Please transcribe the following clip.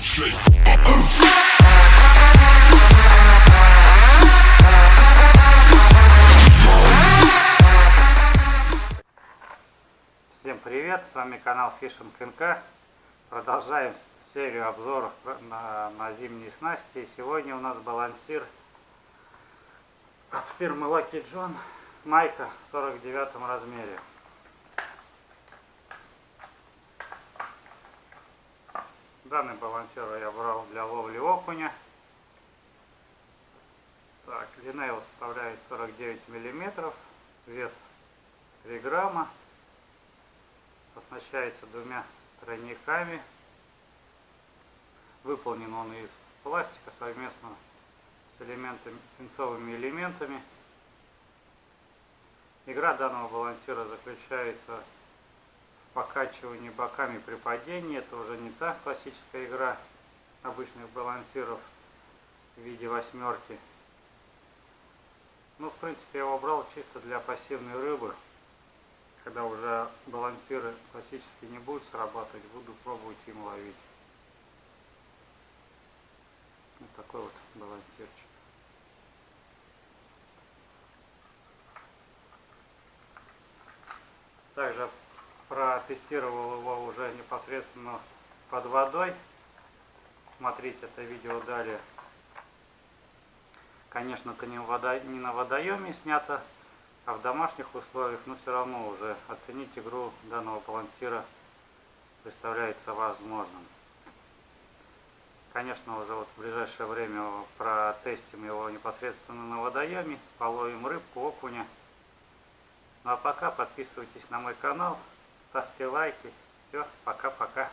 Всем привет, с вами канал Fishing НК. Продолжаем серию обзоров на, на зимние снасти. И сегодня у нас балансир от фирмы Lucky John Майка в 49 размере. Данный балансир я брал для ловли окуня. Так, длина его составляет 49 миллиметров, вес 3 грамма оснащается двумя тройниками. Выполнен он из пластика совместно с элементами, свинцовыми элементами. Игра данного балансира заключается в покачивании боками при падении. Это уже не та классическая игра обычных балансиров в виде восьмерки. Ну, в принципе, я его брал чисто для пассивной рыбы когда уже балансиры классически не будут срабатывать, буду пробовать им ловить. Вот такой вот балансирчик. Также протестировал его уже непосредственно под водой. Смотрите это видео далее. Конечно, не, на водоеме снято, а в домашних условиях, но все равно уже оценить игру данного балансира представляется возможным. Конечно, уже вот в ближайшее время протестим его непосредственно на водоеме, половим рыбку, окуня. Ну а пока подписывайтесь на мой канал, ставьте лайки. Все, пока-пока.